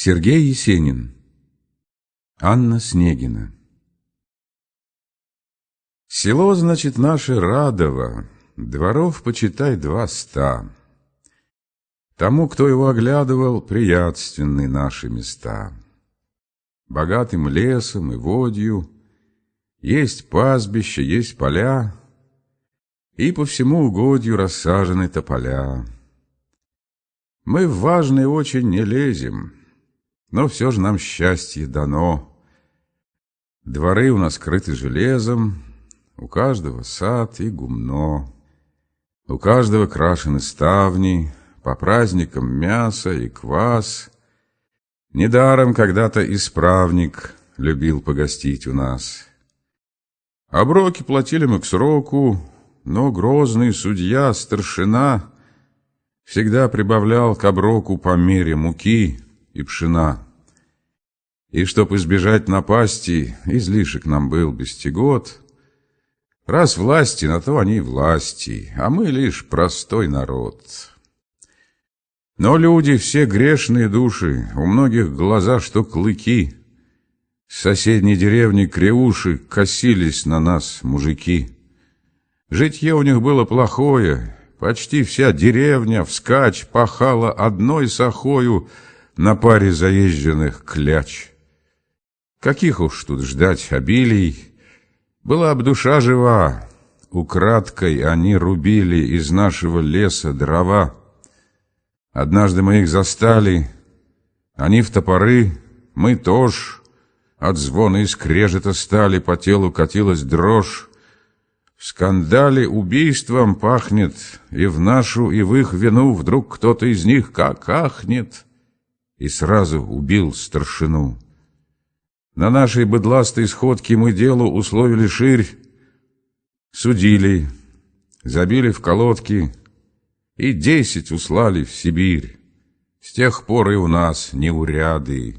Сергей Есенин Анна Снегина Село, значит, наше Радово, Дворов, почитай, два ста. Тому, кто его оглядывал, приятственны наши места. Богатым лесом и водью, Есть пастбище, есть поля, И по всему угодью рассажены тополя. Мы в важные очень не лезем, но все же нам счастье дано. Дворы у нас крыты железом, у каждого сад и гумно. У каждого крашены ставни, по праздникам мясо и квас. Недаром когда-то исправник любил погостить у нас. Оброки платили мы к сроку, но грозный судья, старшина, всегда прибавлял к оброку по мере муки — и пшена. И чтоб избежать напасти, излишек нам был бестигот. Раз власти, на то они власти, а мы лишь простой народ. Но люди все грешные души, у многих глаза, что клыки. С соседней деревни Креуши косились на нас мужики. Житье у них было плохое, почти вся деревня вскачь пахала одной сахою, на паре заезженных кляч. Каких уж тут ждать обилий, была б душа жива, украдкой они рубили из нашего леса дрова. Однажды мы их застали, они в топоры, мы тоже. От звона и скрежета стали, по телу катилась дрожь. В скандале убийством пахнет, и в нашу, и в их вину вдруг кто-то из них как ахнет — и сразу убил старшину. На нашей быдластой сходке мы делу условили ширь, судили, забили в колодки и десять услали в Сибирь. С тех пор и у нас неуряды.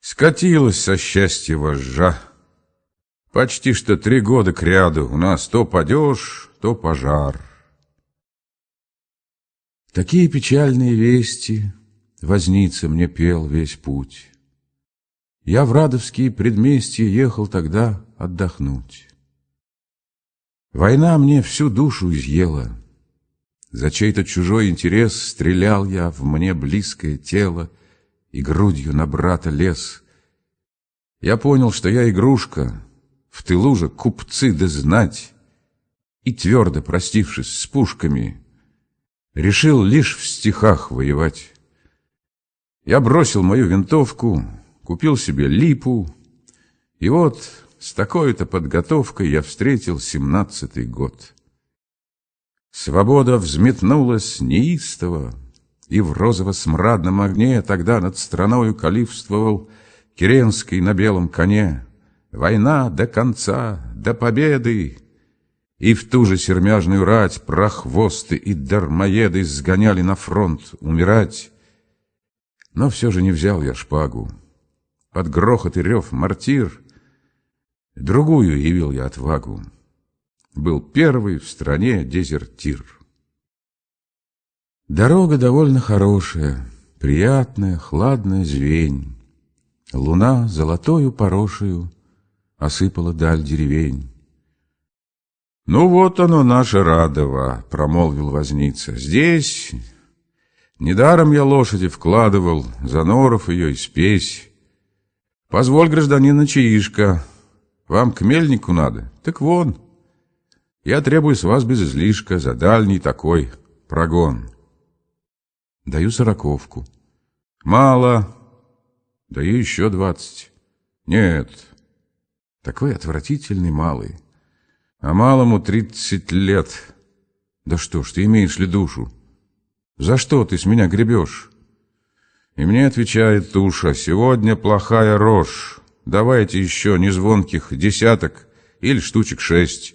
Скатилась со счастья вожжа. Почти что три года кряду у нас то падеж, то пожар. Такие печальные вести Возница мне пел весь путь. Я в Радовские предместья ехал тогда отдохнуть. Война мне всю душу изъела. За чей-то чужой интерес стрелял я в мне близкое тело и грудью на брата лез. Я понял, что я игрушка, в тылу же купцы да знать, и твердо простившись с пушками, решил лишь в стихах воевать. Я бросил мою винтовку, купил себе липу, и вот с такой-то подготовкой я встретил семнадцатый год. Свобода взметнулась неистово, и в розово-смрадном огне тогда над страною калифствовал Керенский на белом коне. Война до конца, до победы, и в ту же сермяжную рать прохвосты и дармоеды сгоняли на фронт умирать. Но все же не взял я шпагу. Под грохот и рев мортир Другую явил я отвагу. Был первый в стране дезертир. Дорога довольно хорошая, Приятная, хладная звень. Луна золотою порошею Осыпала даль деревень. «Ну вот оно, наше Радово», — промолвил возница. «Здесь Недаром я лошади вкладывал, за норов ее и спесь. Позволь, гражданин, начаишка. Вам к мельнику надо? Так вон. Я требую с вас без излишка за дальний такой прогон. Даю сороковку. Мало. Даю еще двадцать. Нет. Такой отвратительный малый. А малому тридцать лет. Да что ж, ты имеешь ли душу? За что ты с меня гребешь? И мне отвечает туша, сегодня плохая рожь. Давайте еще незвонких десяток или штучек шесть.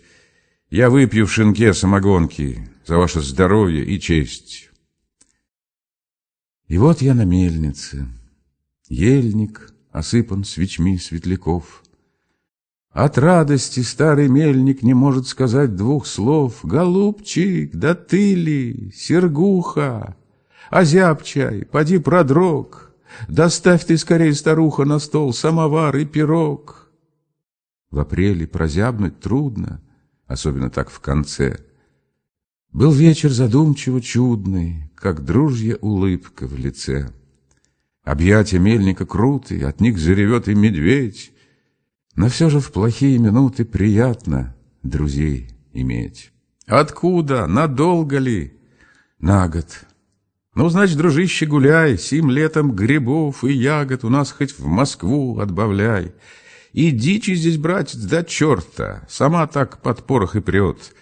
Я выпью в шинке самогонки за ваше здоровье и честь. И вот я на мельнице. Ельник осыпан свечми светляков. От радости старый мельник не может сказать двух слов. «Голубчик, да ты ли, Сергуха, озябчай, поди продрог, Доставь ты скорее, старуха, на стол самовар и пирог. В апреле прозябнуть трудно, особенно так в конце. Был вечер задумчиво чудный, как дружья улыбка в лице. Объятия мельника крутые, от них заревет и медведь. Но все же в плохие минуты приятно друзей иметь. Откуда? Надолго ли? На год. Ну, значит, дружище, гуляй, сим летом грибов и ягод у нас хоть в Москву отбавляй. И дичи здесь, братец, да черта, сама так под порох и прет.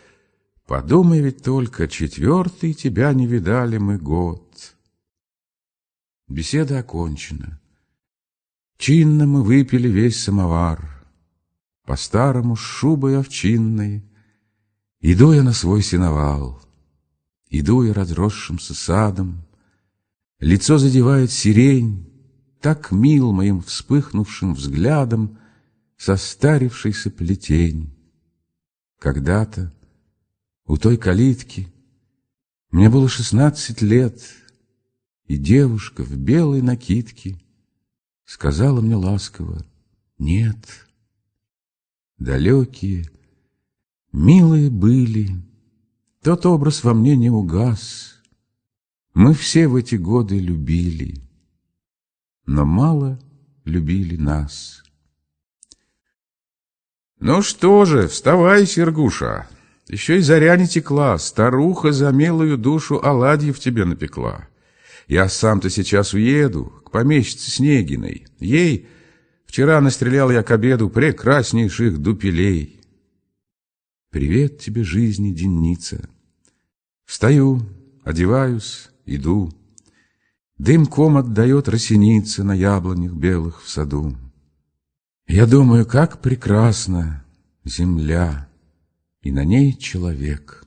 Подумай ведь только, четвертый тебя не видали мы год. Беседа окончена. Чинно мы выпили весь самовар. По-старому с шубой овчинной Иду я на свой сеновал, Иду я разросшимся садом, Лицо задевает сирень, Так мил моим вспыхнувшим взглядом Состарившийся плетень. Когда-то у той калитки Мне было шестнадцать лет, И девушка в белой накидке Сказала мне ласково «Нет». Далекие, Милые были, тот образ во мне не угас. Мы все в эти годы любили, но мало любили нас. Ну что же, вставай, Сергуша, еще и заря не текла, старуха за милую душу оладьев тебе напекла. Я сам-то сейчас уеду к помещице Снегиной. Ей вчера настрелял я к обеду прекраснейших дупелей. Привет тебе, жизни, денница. Встаю, одеваюсь, иду. Дымком отдает росеница на яблонях белых в саду. Я думаю, как прекрасна земля, и на ней человек.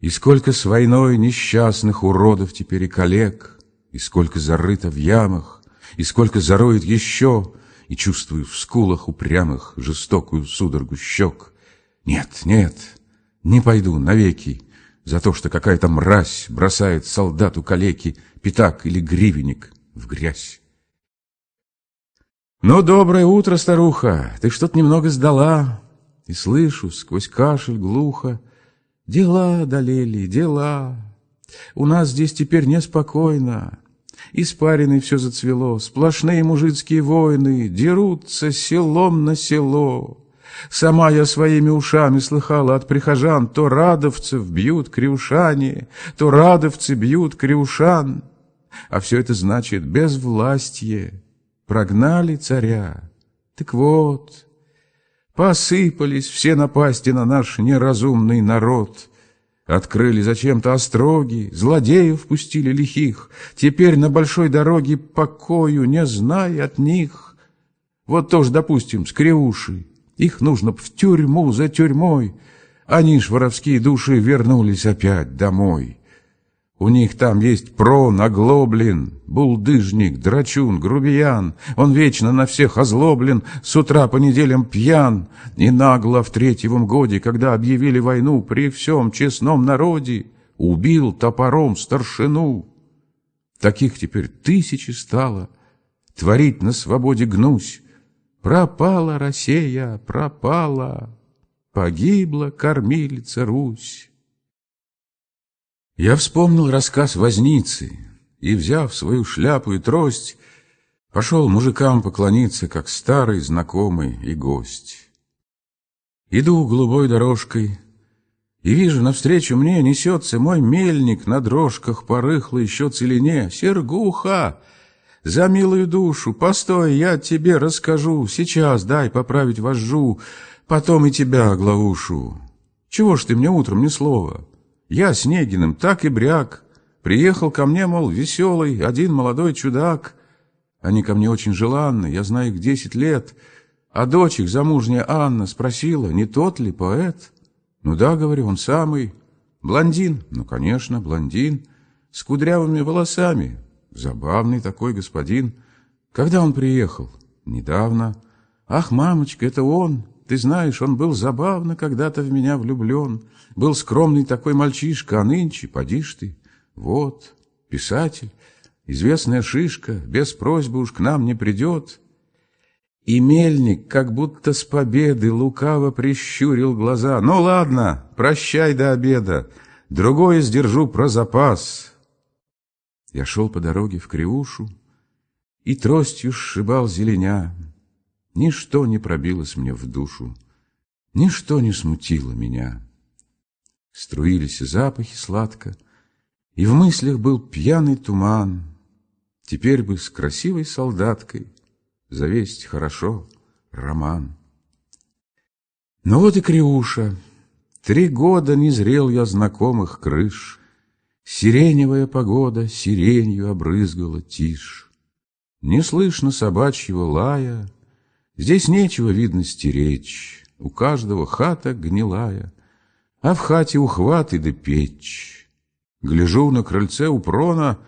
И сколько с войной несчастных уродов теперь и коллег, и сколько зарыто в ямах, и сколько зароет еще, и чувствую в скулах упрямых жестокую судорогу щек — нет, нет, не пойду навеки за то, что какая-то мразь бросает солдату калеки пятак или гривенник в грязь. Ну, доброе утро, старуха, ты что-то немного сдала, и слышу сквозь кашель глухо, дела долели, дела. У нас здесь теперь неспокойно, Испаренный все зацвело, сплошные мужицкие войны Дерутся селом на село. Сама я своими ушами слыхала от прихожан, то радовцев бьют криушане, то радовцы бьют криушан. А все это значит безвластье. Прогнали царя. Так вот, посыпались все напасти на наш неразумный народ. Открыли зачем-то остроги, злодеев пустили лихих. Теперь на большой дороге покою, не зная от них. Вот тоже, допустим, скреуши. Их нужно в тюрьму за тюрьмой. Они ж, воровские души, вернулись опять домой. У них там есть прон, оглоблен, булдыжник, драчун, грубиян. Он вечно на всех озлоблен, с утра по неделям пьян. И нагло в третьем годе, когда объявили войну при всем честном народе, убил топором старшину. Таких теперь тысячи стало. Творить на свободе гнусь. Пропала Россия, пропала, Погибла кормилица Русь. Я вспомнил рассказ возницы И, взяв свою шляпу и трость, Пошел мужикам поклониться, Как старый знакомый и гость. Иду голубой дорожкой, И вижу, навстречу мне несется Мой мельник на дрожках по рыхлой еще целине. Сергуха! За милую душу, постой, я тебе расскажу. Сейчас дай поправить вожжу, потом и тебя оглаушу. Чего ж ты мне утром ни слова? Я с Негиным так и бряк. Приехал ко мне, мол, веселый, один молодой чудак. Они ко мне очень желанны, я знаю их десять лет. А дочь их, замужняя Анна, спросила, не тот ли поэт? Ну да, говорю, он самый. Блондин? Ну, конечно, блондин. С кудрявыми волосами, Забавный такой господин. Когда он приехал? Недавно. Ах, мамочка, это он. Ты знаешь, он был забавно когда-то в меня влюблен. Был скромный такой мальчишка, а нынче, поди ж ты. Вот, писатель. Известная шишка без просьбы уж к нам не придет. И мельник, как будто с победы, лукаво прищурил глаза. «Ну ладно, прощай до обеда, другое сдержу про запас». Я шел по дороге в Криушу и тростью сшибал зеленя. Ничто не пробилось мне в душу, ничто не смутило меня. Струились запахи сладко, и в мыслях был пьяный туман. Теперь бы с красивой солдаткой завесть хорошо роман. Но вот и Криуша. Три года не зрел я знакомых крыш. Сиреневая погода сиренью обрызгала тишь. Не слышно собачьего лая, Здесь нечего, видно, стеречь, У каждого хата гнилая, А в хате ухваты да печь. Гляжу на крыльце у прона,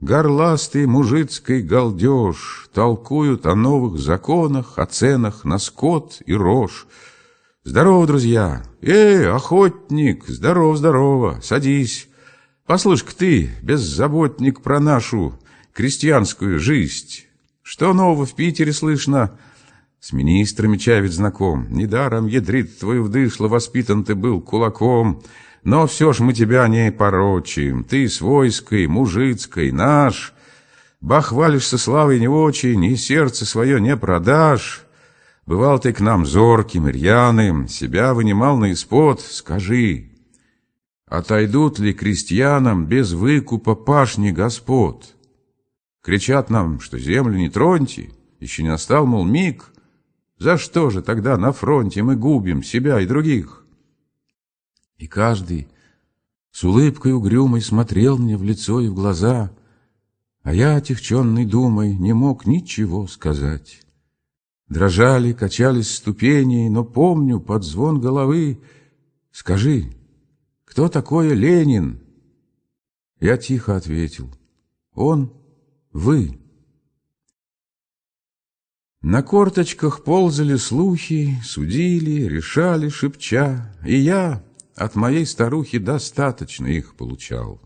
Горластый мужицкий галдеж Толкуют о новых законах, О ценах на скот и рожь. Здорово, друзья! Эй, охотник, здорово, здорово, садись. Послушай-ка ты, беззаботник про нашу крестьянскую жизнь. Что нового в Питере слышно? С министрами чай знаком. Недаром, ядрит твою вдышло, воспитан ты был кулаком. Но все ж мы тебя не порочим. Ты свойской, мужицкой, наш. Бахвалишься славой не очень, и сердце свое не продашь. Бывал ты к нам зорким, рьяным, себя вынимал на испод. Скажи, Отойдут ли крестьянам без выкупа пашни господ? Кричат нам, что землю не троньте, еще не настал, мол, миг. За что же тогда на фронте мы губим себя и других? И каждый с улыбкой угрюмой смотрел мне в лицо и в глаза, а я, отягченный думой, не мог ничего сказать. Дрожали, качались ступени, но помню под звон головы «Скажи, «Кто такой Ленин?» Я тихо ответил. «Он, вы». На корточках ползали слухи, судили, решали, шепча, и я от моей старухи достаточно их получал.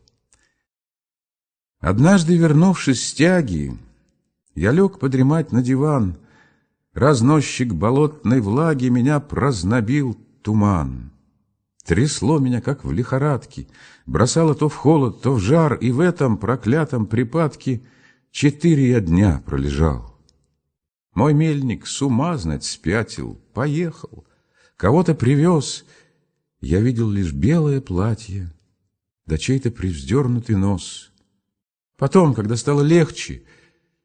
Однажды, вернувшись с тяги, я лег подремать на диван. Разносчик болотной влаги меня прознобил туман. Трясло меня, как в лихорадке, бросало то в холод, то в жар, и в этом проклятом припадке четыре я дня пролежал. Мой мельник с ума, знать, спятил, поехал, кого-то привез. Я видел лишь белое платье, да чей-то привздернутый нос. Потом, когда стало легче,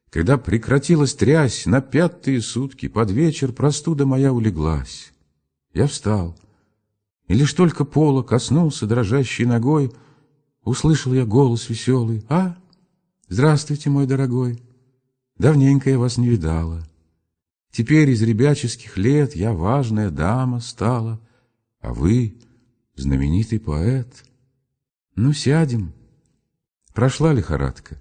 когда прекратилась трясь, на пятые сутки под вечер простуда моя улеглась. Я встал — и лишь только пола коснулся дрожащей ногой, Услышал я голос веселый. «А, здравствуйте, мой дорогой! Давненько я вас не видала. Теперь из ребяческих лет я важная дама стала, А вы знаменитый поэт. Ну, сядем. Прошла лихорадка.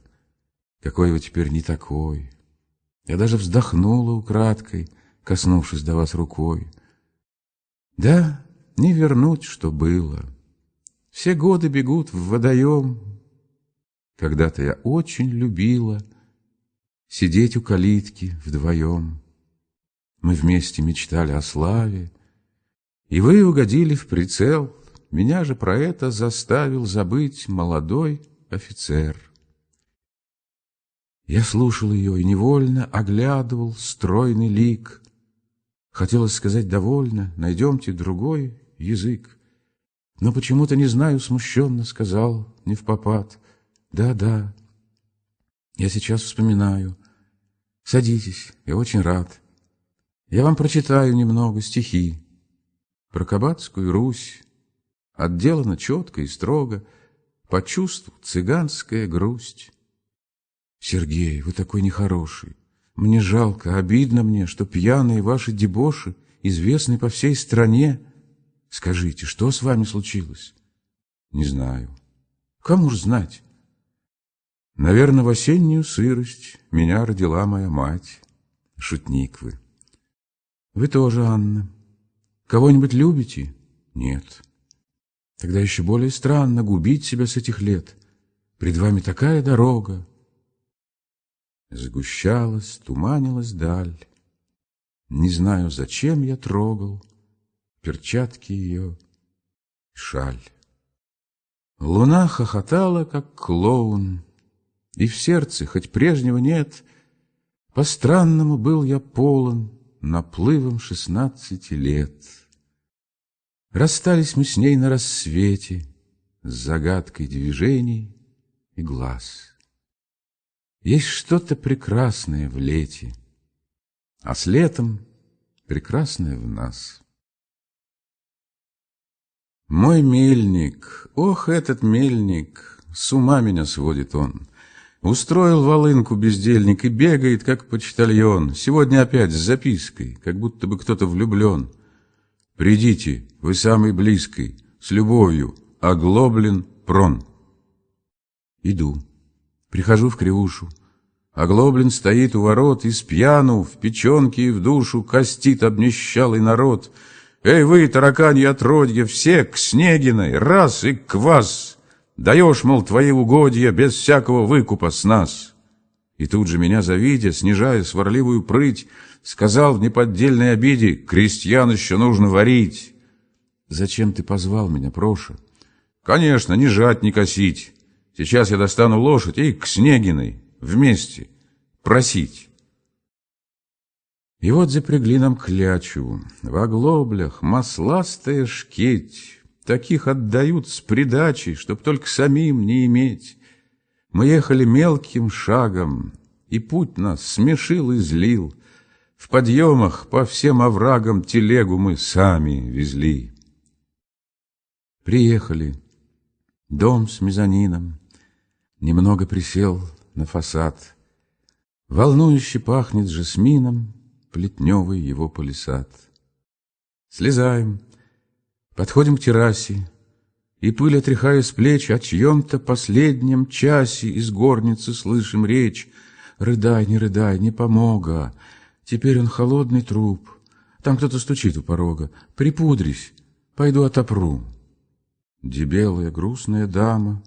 Какой вы теперь не такой. Я даже вздохнула украдкой, коснувшись до вас рукой. Да, не вернуть, что было. Все годы бегут в водоем. Когда-то я очень любила Сидеть у калитки вдвоем. Мы вместе мечтали о славе, И вы угодили в прицел. Меня же про это заставил забыть молодой офицер. Я слушал ее и невольно оглядывал стройный лик. Хотелось сказать «довольно, найдемте другой язык. Но почему-то, не знаю, смущенно сказал, не в попад. Да, да, я сейчас вспоминаю. Садитесь, я очень рад. Я вам прочитаю немного стихи. Про Кабацкую Русь отделано четко и строго, по чувству цыганская грусть. Сергей, вы такой нехороший. Мне жалко, обидно мне, что пьяные ваши дебоши известны по всей стране, Скажите, что с вами случилось? Не знаю. Кому ж знать? Наверное, в осеннюю сырость меня родила моя мать. Шутник вы. Вы тоже, Анна. Кого-нибудь любите? Нет. Тогда еще более странно губить себя с этих лет. Пред вами такая дорога, Сгущалась, туманилась даль. Не знаю, зачем я трогал перчатки ее шаль. Луна хохотала, как клоун, и в сердце, хоть прежнего нет, по-странному был я полон наплывом шестнадцати лет. Расстались мы с ней на рассвете с загадкой движений и глаз. Есть что-то прекрасное в лете, а с летом прекрасное в нас. Мой мельник, ох, этот мельник, с ума меня сводит он. Устроил волынку бездельник и бегает, как почтальон. Сегодня опять с запиской, как будто бы кто-то влюблен. Придите, вы самый близкий, с любовью, оглоблен прон. Иду, прихожу в кривушу. Оглоблен стоит у ворот, и с пьяну, в печенке и в душу костит обнищалый народ — Эй вы, тараканьи отродья, все к Снегиной, раз и к вас! Даешь, мол, твои угодья без всякого выкупа с нас!» И тут же меня завидя, снижая сварливую прыть, сказал в неподдельной обиде, «Крестьян еще нужно варить!» «Зачем ты позвал меня, Проша?» «Конечно, не жать, не косить. Сейчас я достану лошадь и к Снегиной вместе просить». И вот запрягли нам клячу, в оглоблях масластая шкеть, Таких отдают с придачей, чтоб только самим не иметь. Мы ехали мелким шагом, и путь нас смешил и злил. В подъемах по всем оврагам телегу мы сами везли. Приехали. Дом с мезонином. Немного присел на фасад. Волнующе пахнет жасмином, плетневый его палисад. Слезаем, подходим к террасе, и пыль отряхая с плеч, о чьем-то последнем часе из горницы слышим речь. Рыдай, не рыдай, не помога, теперь он холодный труп. Там кто-то стучит у порога. Припудрись, пойду отопру. Дебелая грустная дама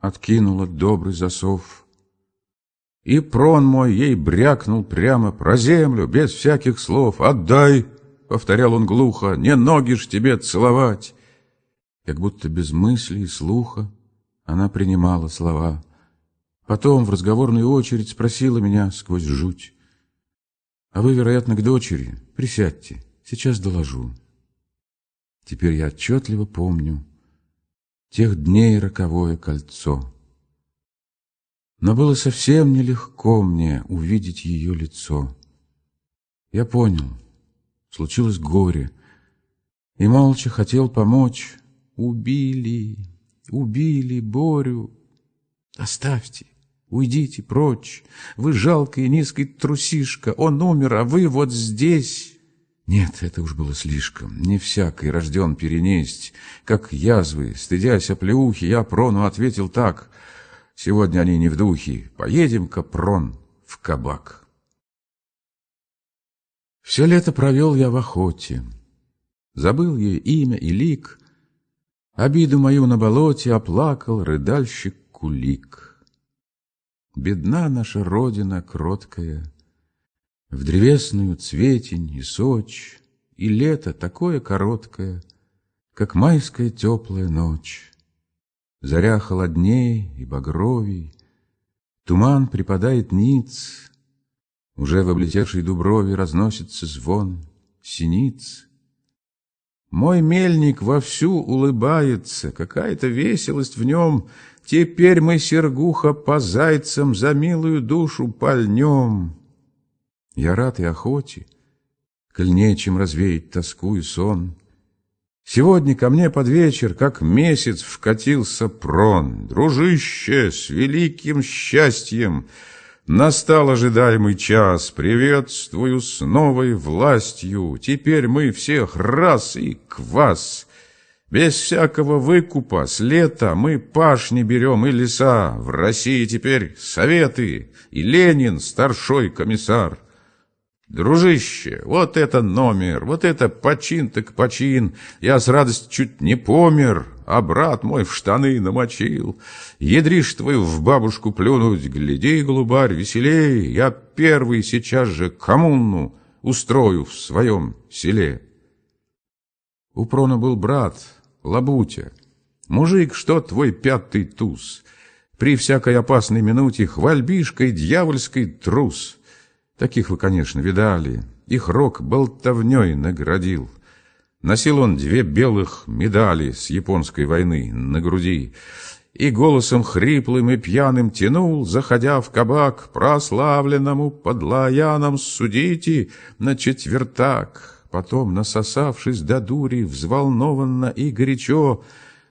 откинула добрый засов. И прон мой ей брякнул прямо про землю, без всяких слов. «Отдай!» — повторял он глухо. «Не ноги ж тебе целовать!» Как будто без мысли и слуха она принимала слова. Потом в разговорную очередь спросила меня сквозь жуть. «А вы, вероятно, к дочери? Присядьте, сейчас доложу». Теперь я отчетливо помню тех дней роковое кольцо. Но было совсем нелегко мне увидеть ее лицо. Я понял, случилось горе, и молча хотел помочь. Убили, убили Борю. Оставьте, уйдите прочь. Вы жалкая низкая трусишка. Он умер, а вы вот здесь. Нет, это уж было слишком. Не всякий рожден перенесть. Как язвы, стыдясь оплеухи, я Прону ответил так — Сегодня они не в духе. Поедем, Капрон, в кабак. Все лето провел я в охоте. Забыл ей имя и лик. Обиду мою на болоте оплакал рыдальщик Кулик. Бедна наша родина кроткая, В древесную цветень и сочь, И лето такое короткое, Как майская теплая ночь. Заря холодней и багровей, Туман припадает ниц, Уже в облетевшей дуброве Разносится звон синиц. Мой мельник вовсю улыбается, Какая-то веселость в нем. Теперь мы, Сергуха, по зайцам За милую душу пальнем. Я рад и охоте, Коль нечем развеять тоску и сон. Сегодня ко мне под вечер, как месяц, вкатился прон. Дружище, с великим счастьем! Настал ожидаемый час, приветствую с новой властью. Теперь мы всех раз и квас. Без всякого выкупа с лета мы пашни берем и леса. В России теперь советы и Ленин старшой комиссар. Дружище, вот это номер, вот это почин так почин. Я с радостью чуть не помер, а брат мой в штаны намочил. Ядришь твою в бабушку плюнуть, гляди, голубарь, веселей, я первый сейчас же коммуну устрою в своем селе. У Прона был брат, Лабутя, мужик, что твой пятый туз, при всякой опасной минуте хвальбишкой дьявольской трус. Таких вы, конечно, видали, их рок болтовней наградил. Носил он две белых медали с японской войны на груди и голосом хриплым и пьяным тянул, заходя в кабак, прославленному подлаяном судите на четвертак. Потом, насосавшись до дури, взволнованно и горячо,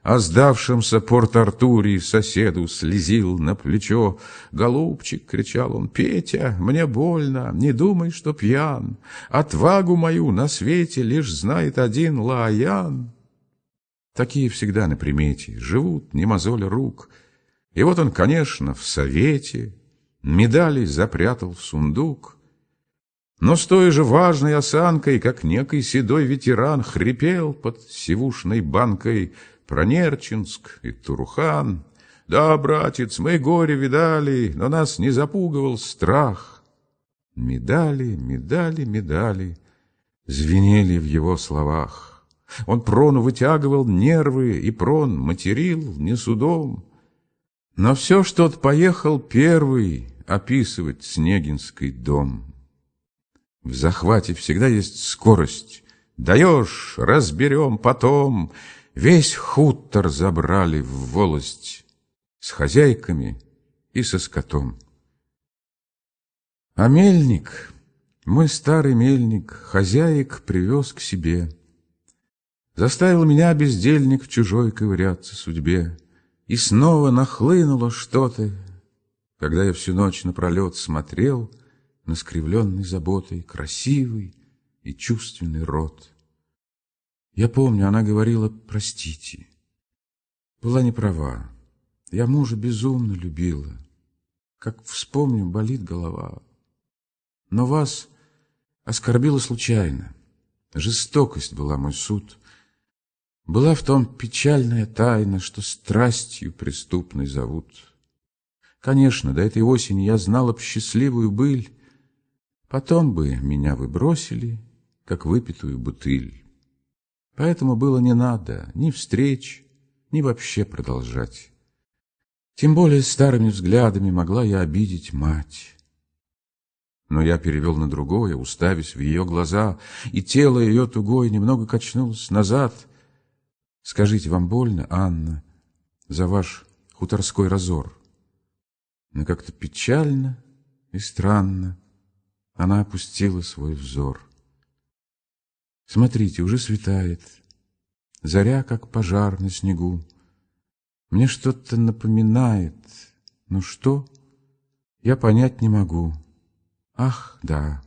о сдавшемся Порт-Артуре соседу слезил на плечо. «Голубчик!» — кричал он. «Петя, мне больно, не думай, что пьян. Отвагу мою на свете лишь знает один Лаян». Такие всегда на примете, живут, не мозоля рук. И вот он, конечно, в совете, медали запрятал в сундук. Но с той же важной осанкой, как некий седой ветеран, хрипел под сивушной банкой — про Нерчинск и Турухан. Да, братец, мы горе видали, но нас не запугивал страх. Медали, медали, медали звенели в его словах. Он прону вытягивал нервы, и прон материл не судом. Но все ж тот поехал первый описывать Снегинский дом. В захвате всегда есть скорость. Даешь, разберем потом — Весь хутор забрали в волость с хозяйками и со скотом. А мельник, мой старый мельник, хозяек привез к себе. Заставил меня, бездельник, в чужой ковыряться судьбе. И снова нахлынуло что-то, когда я всю ночь напролет смотрел на скривленный заботой красивый и чувственный рот. Я помню, она говорила «простите». Была не права. Я мужа безумно любила. Как вспомню, болит голова. Но вас оскорбила случайно. Жестокость была мой суд. Была в том печальная тайна, что страстью преступной зовут. Конечно, до этой осени я знала б счастливую быль, Потом бы меня вы бросили, как выпитую бутыль. Поэтому было не надо ни встреч, ни вообще продолжать. Тем более старыми взглядами могла я обидеть мать. Но я перевел на другое, уставясь в ее глаза, и тело ее тугое немного качнулось назад. Скажите, вам больно, Анна, за ваш хуторской разор? Но как-то печально и странно она опустила свой взор. Смотрите, уже светает. Заря, как пожар на снегу. Мне что-то напоминает. Ну что? Я понять не могу. Ах, да,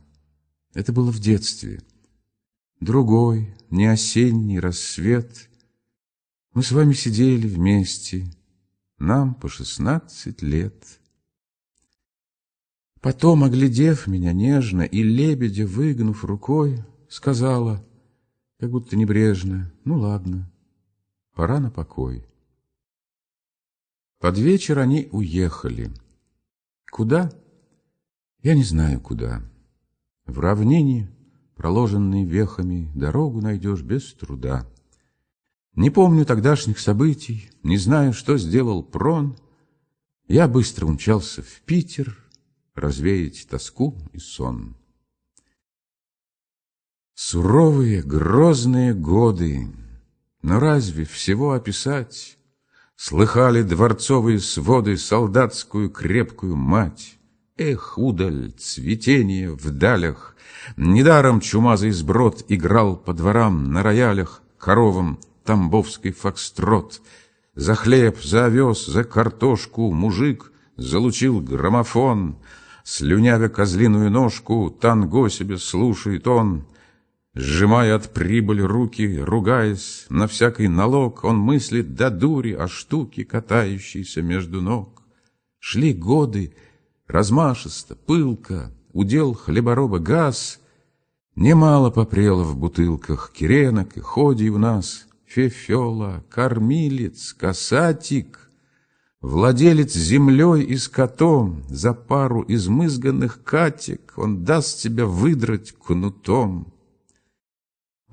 это было в детстве. Другой, не осенний рассвет. Мы с вами сидели вместе. Нам по шестнадцать лет. Потом, оглядев меня нежно и лебедя выгнув рукой, сказала — как будто небрежно. Ну, ладно, пора на покой. Под вечер они уехали. Куда? Я не знаю, куда. В равнине, проложенной вехами, дорогу найдешь без труда. Не помню тогдашних событий, не знаю, что сделал Прон. Я быстро умчался в Питер развеять тоску и сон. Суровые, грозные годы, но разве всего описать? Слыхали дворцовые своды солдатскую крепкую мать. Эх, удаль, цветение в далях, Недаром чумазый сброд играл по дворам на роялях, Коровам тамбовский фокстрот. За хлеб, за овес, за картошку мужик залучил граммофон, Слюнявя козлиную ножку, танго себе слушает он — Сжимая от прибыли руки, ругаясь, на всякий налог, Он мыслит до дури о штуке, катающейся между ног. Шли годы, размашисто, пылко, удел хлебороба газ, Немало попрело в бутылках киренок и ходий у нас, Фефела, кормилец, касатик, Владелец землей и скотом, За пару измызганных катик Он даст тебя выдрать кнутом.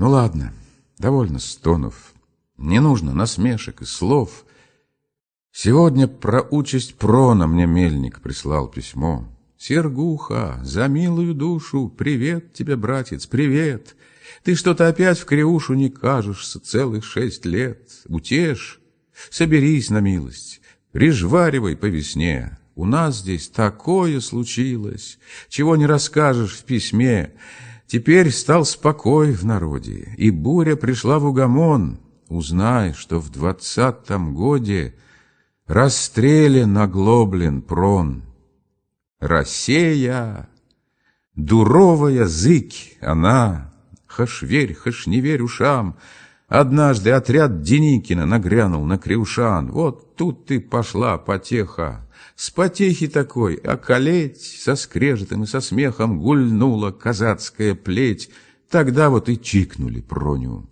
Ну ладно, довольно стонов, Не нужно насмешек и слов. Сегодня про участь Прона Мне мельник прислал письмо. Сергуха, за милую душу, Привет тебе, братец, привет! Ты что-то опять в криушу не кажешься Целых шесть лет. Утешь, соберись на милость. Прижваривай по весне. У нас здесь такое случилось, чего не расскажешь в письме. Теперь стал спокой в народе, и буря пришла в угомон. Узнай, что в двадцатом годе расстрелян оглоблен прон. Россия, дуровая зыки, она, Хаш верь, хаш не верь ушам, Однажды отряд Деникина нагрянул на Криушан. Вот тут ты пошла потеха. С потехи такой околеть, со скрежетом и со смехом гульнула казацкая плеть. Тогда вот и чикнули Проню.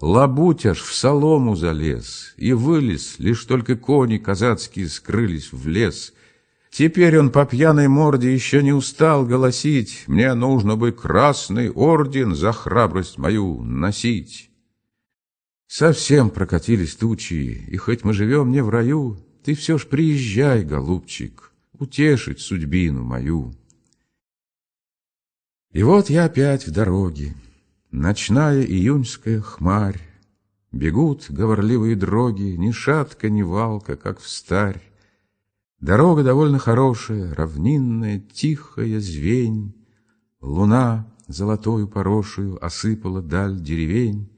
Лабуть аж в солому залез и вылез, лишь только кони казацкие скрылись в лес. Теперь он по пьяной морде еще не устал голосить. Мне нужно бы красный орден за храбрость мою носить. Совсем прокатились тучи, и хоть мы живем не в раю, Ты все ж приезжай, голубчик, утешить судьбину мою. И вот я опять в дороге, ночная июньская хмарь, Бегут говорливые дроги, ни шатка, ни валка, как в старь. Дорога довольно хорошая, равнинная, тихая звень, Луна золотою порошую осыпала даль деревень,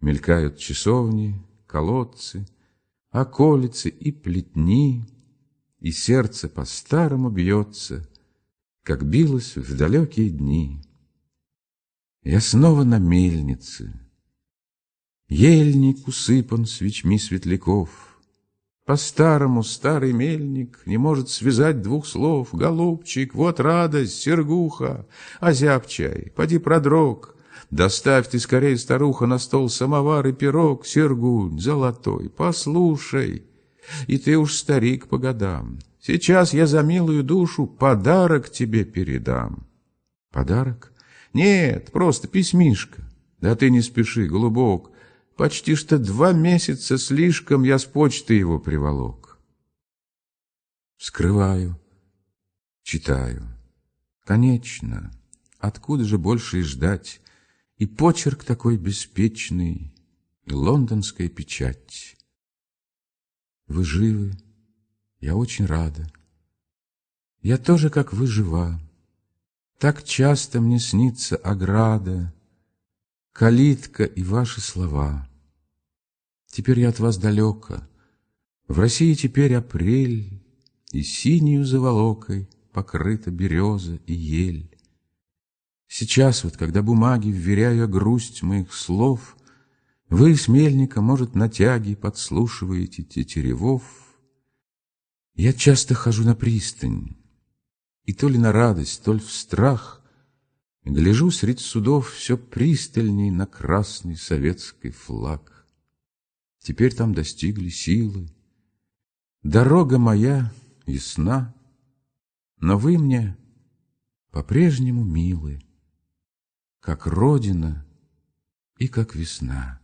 Мелькают часовни, колодцы, околицы и плетни, И сердце по-старому бьется, Как билось в далекие дни. Я снова на мельнице. Ельник усыпан свечми светляков. По-старому старый мельник Не может связать двух слов. Голубчик, вот радость, сергуха, Озяб чай, поди продрог, Доставь ты скорее, старуха, на стол самовар и пирог, Сергунь, золотой, послушай. И ты уж старик по годам. Сейчас я за милую душу подарок тебе передам. Подарок? Нет, просто письмишко. Да ты не спеши, голубок. Почти что два месяца слишком я с почты его приволок. Скрываю, читаю. Конечно, откуда же больше и ждать? И почерк такой беспечный, и лондонская печать. Вы живы, я очень рада. Я тоже, как вы, жива. Так часто мне снится ограда, Калитка и ваши слова. Теперь я от вас далека. В России теперь апрель, И синюю заволокой Покрыта береза и ель. Сейчас вот, когда бумаги, вверяя грусть моих слов, Вы с мельника, может, на тяге подслушиваете тетеревов. Я часто хожу на пристань, и то ли на радость, то ли в страх Гляжу средь судов все пристальней на красный советский флаг. Теперь там достигли силы. Дорога моя ясна, но вы мне по-прежнему милы как родина и как весна.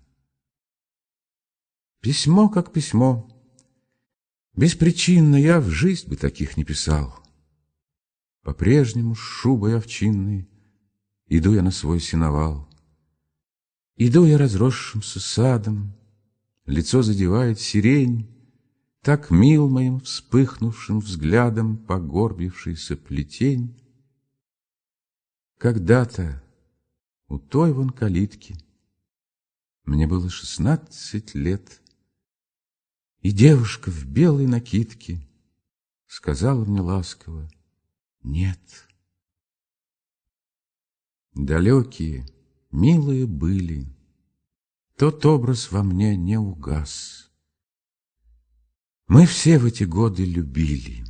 Письмо как письмо. Беспричинно я в жизнь бы таких не писал. По-прежнему с шубой овчинной Иду я на свой сеновал. Иду я разросшимся садом, Лицо задевает сирень, Так мил моим вспыхнувшим взглядом Погорбившийся плетень. Когда-то у той вон калитки. Мне было шестнадцать лет, и девушка в белой накидке сказала мне ласково «Нет». Далекие, милые были, тот образ во мне не угас. Мы все в эти годы любили,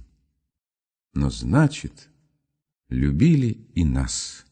но значит, любили и нас.